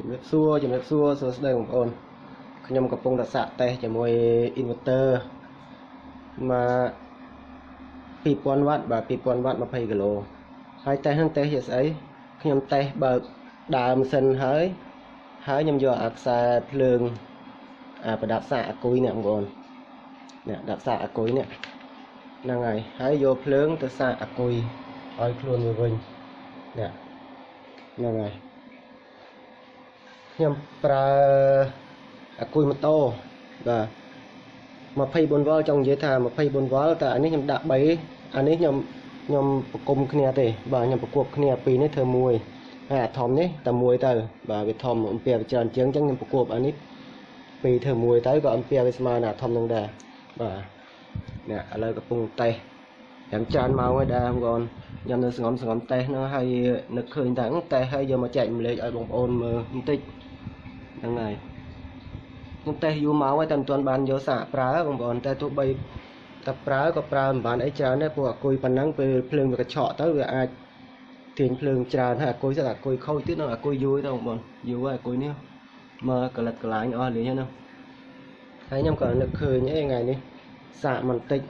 ជំរាបសួរជំរាបសួរសួស្តីបងប្អូនខ្ញុំកំពុងតែសាកតេស្តជាមួយ inverter មក2000វ៉ាត់បាទ2000វ៉ាត់20គីឡូហើយតេស្តហ្នឹងតេស្តជាស្អីខ្ញុំតេស្តបើកដើមសិនហើយហើយខ្ញុំយកអាខ្សែភ្លើងអាប្រដាប់សាកអាគុយនេះបងប្អូននេះដាក់សាកអាគុយនេះហ្នឹងហើយហើយយកភ្លើងទៅសាកអាគុយឲ្យខ្លួនវាវិញនេះហ្នឹងហើយ ខ្ញុំប្រើអាគុយម៉ូតូបាទ24វ៉ុលចង់និយាយថា24វ៉ុលតែអានេះខ្ញុំដាក់3អានេះខ្ញុំខ្ញុំប្រគំគ្នាទេបាទខ្ញុំប្រគប់គ្នាពីរនេះធ្វើមួយហើយអាធំនេះតែមួយទៅបាទវាធំអំពីវាច្រើនជាងអញ្ចឹងខ្ញុំប្រគប់អានេះពីរធ្វើមួយទៅក៏អំពីវាស្មើនឹងអាធំនឹងដែរបាទនេះឥឡូវកំពុងតេស្តយ៉ាងច្រើនម៉ោងហើយដែរបងប្អូនខ្ញុំនៅសងំសងំតេស្តហ្នឹងហើយនឹកឃើញថាតេស្តហើយយកមកចែកម្លែកឲ្យបងប្អូនមើលបន្តិច ហ្នឹងហើយខ្ញុំតេស្តយូរមកហើយតែមិនទាន់បានយកសាកប្រើបងប្អូនតែទោះបីតែប្រើក៏ប្រើមិនបានអីច្រើនដែរព្រោះអាគុយប៉ុណ្ណឹងពេលភ្លើងវាកញ្ឆក់ទៅវាអាចទាញភ្លើងច្រើនហើយអាគុយស្អាតអាគុយខូចទៀតនៅអាគុយយូរទៅបងប្អូនយូរហើយអាគុយនេះមើលកលិតកលាញអស់លេងហ្នឹងហើយខ្ញុំក៏នឹកឃើញអីថ្ងៃនេះសាកបន្តិច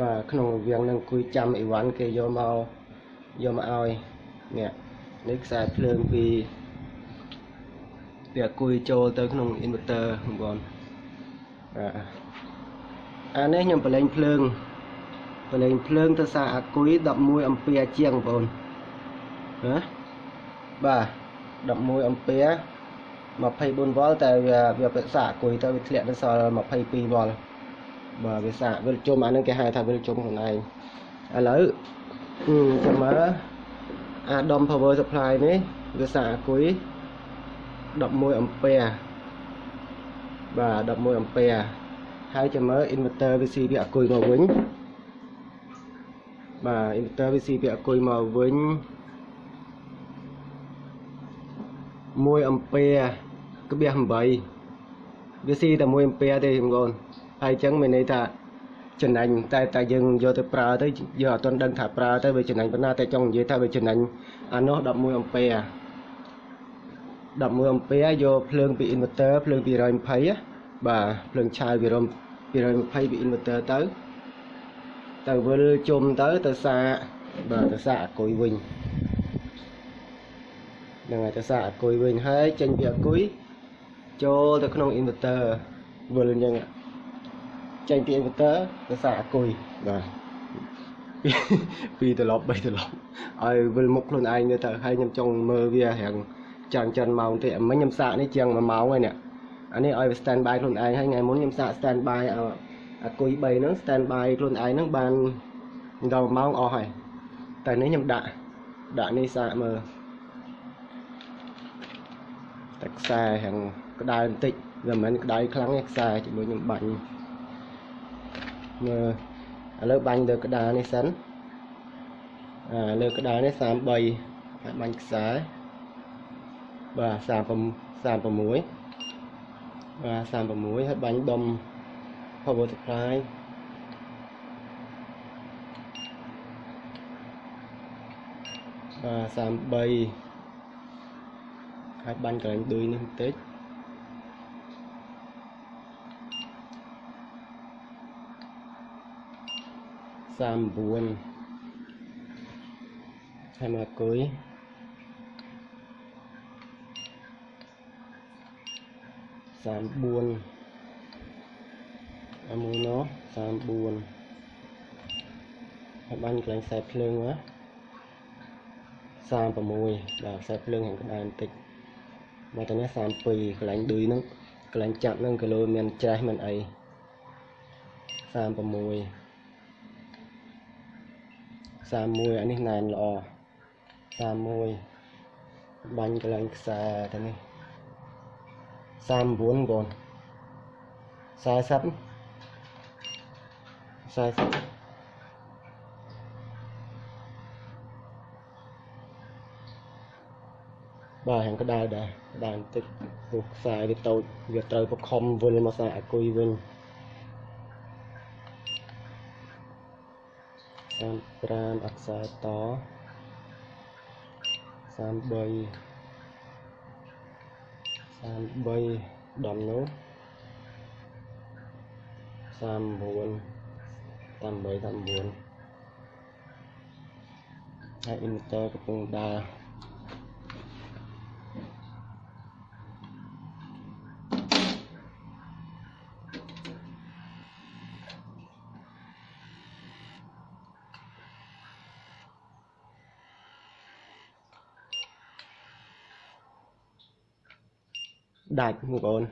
បាទក្នុងរវាងនឹងអង្គុយចាំអីវ៉ាន់គេយកមកយកមកឲ្យនេះនេះខ្សែភ្លើងពី វាអង្គុយចូលទៅក្នុង inverter បងប្អូនបាទអានេះខ្ញុំបលែងភ្លើងបលែងភ្លើងទៅសារអាគុយ11អំពែជាងបងប្អូនណាបាទ11អំពែ24វ៉ុលតែវាវាប្រសាអាគុយទៅវាធ្លាក់ទៅសល់22វ៉ុលបាទវាសាវិលជុំអានឹងគេហៅថាវិលជុំខ្លួនឯងឥឡូវចាំមើលអាដុំ power supply នេះវាសាអាគុយ 11អំពែបាទ11អំពែហើយចាំមើល inverter VC វាអាគុយមកវិញបាទ inverter VC វាអាគុយមកវិញ1អំពែក្បៀស8វាស៊ីតែ1អំពែទេបងប្អូនហើយអញ្ចឹងមានន័យថាចំណេញតែតែយើងយកទៅប្រើទៅយើងអត់ទាន់ដឹងថាប្រើទៅវាចំណេញប៉ុណ្ណាតែចង់និយាយថាវាចំណេញអានោះ11អំពែ 11អំពែយកភ្លើងពី inverter ភ្លើង220បាទភ្លើងឆាយពីរំ220ពី inverter ទៅទៅវិលជុំទៅទៅសាបាទទៅសាអគុយវិញហ្នឹងហើយទៅសាអគុយវិញហើយចេញពីអគុយចូលទៅក្នុង inverter វិលអញ្ចឹងចេញពី inverter ទៅសាអគុយបាទពីត្រឡប់3ត្រឡប់ឲ្យវិលមុខខ្លួនឯងទៅទៅហើយខ្ញុំចង់មើលវារៀង ចាំចិនម៉ោងទេមិញខ្ញុំសាកនេះជាង1ម៉ោងហើយនេះអានេះឲ្យ stand by ខ្លួនឯងហើយថ្ងៃមុនខ្ញុំសាក stand by អាគុយ3ហ្នឹង stand by ខ្លួនឯងហ្នឹងបានដល់1ម៉ោងអស់ហើយតែនេះខ្ញុំដាក់ដាក់នេះសាកមើលតែខ្សែរៀងក្តៅបន្តិចវាមិនមែនក្តៅខ្លាំងទេខ្សែជាមួយខ្ញុំបាញ់មើលឥឡូវបាញ់លើក្តារនេះសិនអាលើក្តារនេះ33ហើយបាញ់ខ្សែ បាទ36 36បាទ36ហើយបាញ់ដុំ power supply បាទ33ហើយបាញ់កន្លែងឌុយនេះបន្តិច39ហើយមកគុយ 34អាមួយនោះ34ហើយបាញ់កន្លែងខ្សែភ្លើងណា36បាទខ្សែភ្លើងខាងក្បែរបន្តិចមកទៅនេះ32កន្លែងឌុយហ្នឹងកន្លែងចាប់ហ្នឹងគីឡូមានច្រេះមិនអី36 31អានេះណែនល្អ31បាញ់កន្លែងខ្សែទៅនេះ 39បង40 40បាទហាងក្តៅដែរក្តៅបន្តិចព្រោះខ្សែវាតូចវាត្រូវបខំវិលមកខ្សែអាគុយវិញ35អក្សរត33 33ដំនោះ39 38 39ហើយ inverter កំពុងដើរ ដាច់បងប្អូន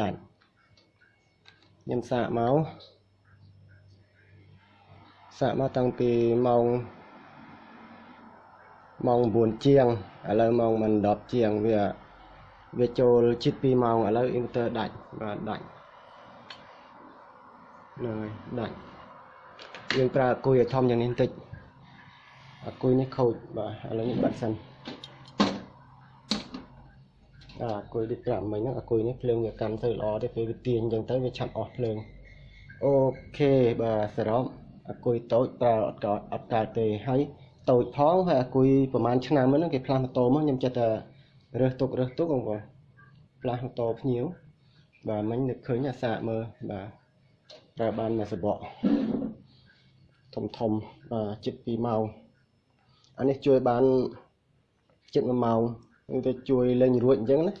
ដាច់ខ្ញុំសាកមកសាកមកតាំងពីម៉ោងម៉ោង9ជាងឥឡូវម៉ោងមិន10ជាងវាវាចូលជិត2ម៉ោងឥឡូវ inverter ដាច់បាទដាច់ហ្នឹងហើយដាច់យើងប្រើអគុយឲ្យធំយ៉ាងនេះបន្តិចអគុយនេះខូចបាទឥឡូវនេះបាត់សិន អាគុយដូចប្រាប់មិញហ្នឹងអគុយនេះភ្លើងវាកាន់ទៅល្អទេពេលវាទាញអញ្ចឹងទៅវាឆាប់អស់ភ្លើងអូខេបាទសរុបអគុយតូចប្រើអត់កើតអត់កើតទេហើយតូចផងហើយអគុយប្រហែលឆ្នាំហ្នឹងគេផ្លាស់ម៉ូតូមកខ្ញុំចិត្តតែរើសទុករើសទុកបងប្អូនផ្លាស់ម៉ូតូភ្ញៀវបាទមិញនឹកឃើញអាសាកមើលបាទប្រើបានមួយសបកធំធំបាទជិត2ម៉ោងអានេះជួយបានជិត1ម៉ោង នឹងទៅជួយលេងរួចអញ្ចឹងណា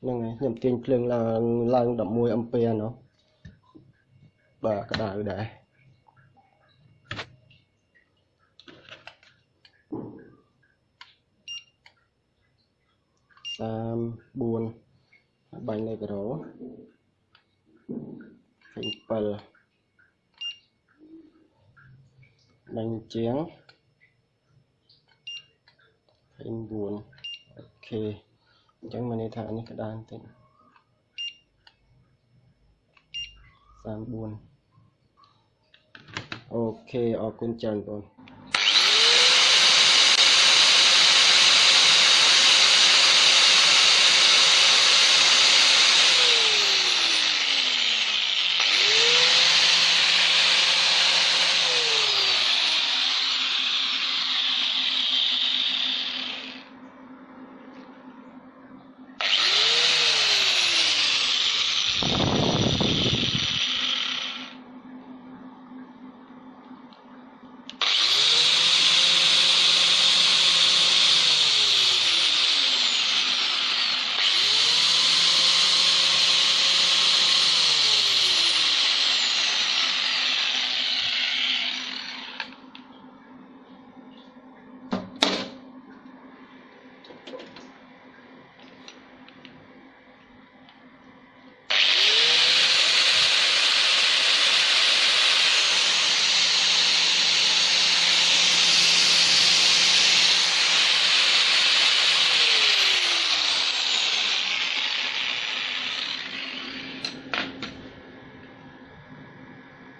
ហ្នឹងហើយខ្ញុំទាញភ្លើងឡើងឡើង11អំពែណោះបាទក្តៅដែរ34បាញ់នៅក្រោ27បាញ់ជាង29អូ ខេអញ្ចឹងមានន័យថានេះក្តារបន្តិច34អូខេអរគុណច្រើនបង